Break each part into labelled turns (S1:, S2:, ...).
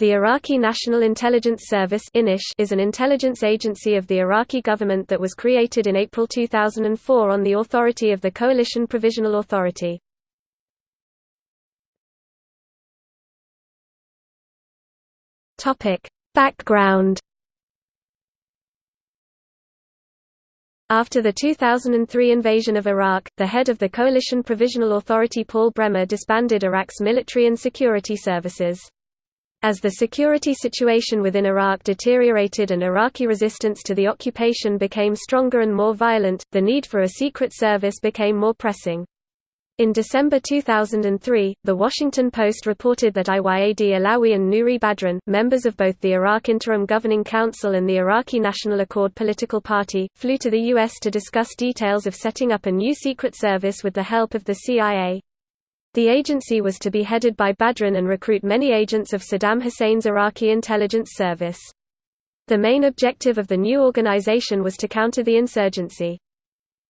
S1: The Iraqi National Intelligence Service is an intelligence agency of the Iraqi government that was created in April 2004 on the authority of the Coalition Provisional Authority. Background After the 2003 invasion of Iraq, the head of the Coalition Provisional Authority Paul Bremer disbanded Iraq's military and security services. As the security situation within Iraq deteriorated and Iraqi resistance to the occupation became stronger and more violent, the need for a secret service became more pressing. In December 2003, The Washington Post reported that Iyad Alawi and Nouri Badran, members of both the Iraq Interim Governing Council and the Iraqi National Accord political party, flew to the U.S. to discuss details of setting up a new secret service with the help of the CIA. The agency was to be headed by Badran and recruit many agents of Saddam Hussein's Iraqi intelligence service. The main objective of the new organization was to counter the insurgency.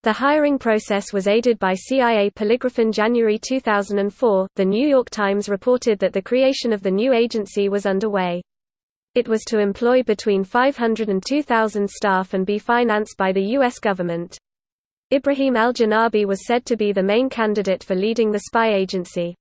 S1: The hiring process was aided by CIA polygraph in January 2004. The New York Times reported that the creation of the new agency was underway. It was to employ between 500 and 2,000 staff and be financed by the U.S. government. Ibrahim al-Janabi was said to be the main candidate for leading the spy agency.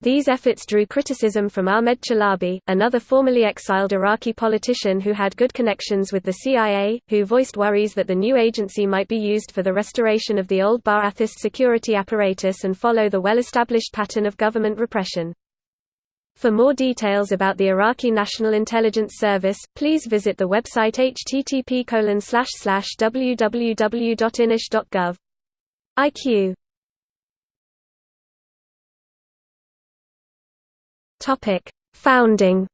S1: These efforts drew criticism from Ahmed Chalabi, another formerly exiled Iraqi politician who had good connections with the CIA, who voiced worries that the new agency might be used for the restoration of the old Ba'athist security apparatus and follow the well-established pattern of government repression. For more details about the Iraqi National Intelligence Service, please visit the website http www.inish.gov. IQ Founding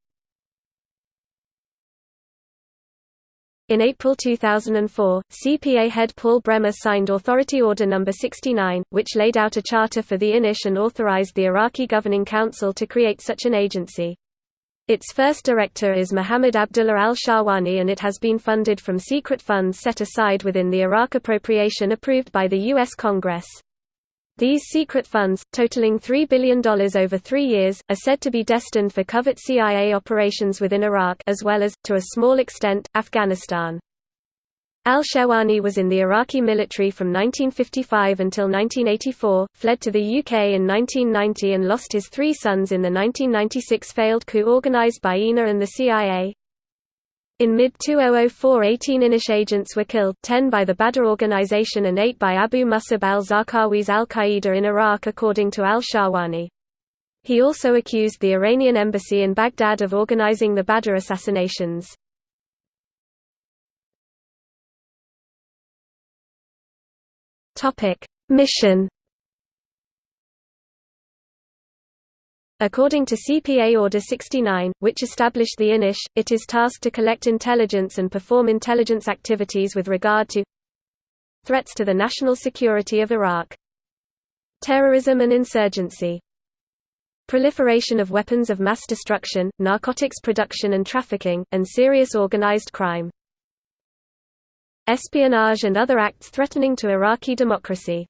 S1: In April 2004, CPA head Paul Bremer signed Authority Order No. 69, which laid out a charter for the INISH and authorized the Iraqi Governing Council to create such an agency. Its first director is Muhammad Abdullah al-Shahwani and it has been funded from secret funds set aside within the Iraq appropriation approved by the U.S. Congress. These secret funds, totaling $3 billion over three years, are said to be destined for covert CIA operations within Iraq as well as, to a small extent, Afghanistan. Al-Shahwani was in the Iraqi military from 1955 until 1984, fled to the UK in 1990 and lost his three sons in the 1996 failed coup organized by INA and the CIA. In mid-2004 18 INISH agents were killed, 10 by the Badr organization and 8 by Abu Musab al-Zarqawi's al-Qaeda in Iraq according to al-Shahwani. He also accused the Iranian embassy in Baghdad of organizing the Badr assassinations. Mission According to CPA Order 69, which established the INISH, it is tasked to collect intelligence and perform intelligence activities with regard to threats to the national security of Iraq, terrorism and insurgency, proliferation of weapons of mass destruction, narcotics production and trafficking, and serious organized crime, espionage and other acts threatening to Iraqi democracy.